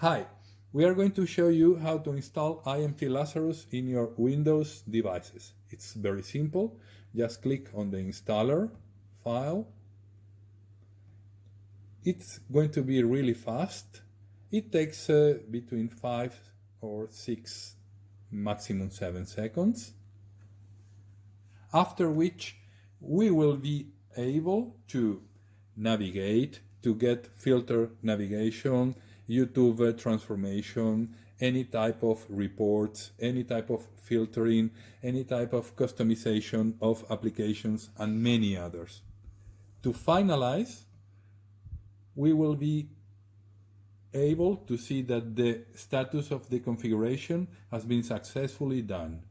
Hi, we are going to show you how to install IMT Lazarus in your Windows devices. It's very simple. Just click on the installer file. It's going to be really fast. It takes uh, between 5 or 6, maximum 7 seconds. After which we will be able to navigate, to get filter navigation, YouTube transformation, any type of reports, any type of filtering, any type of customization of applications, and many others. To finalize, we will be able to see that the status of the configuration has been successfully done.